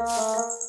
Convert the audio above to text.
Bye.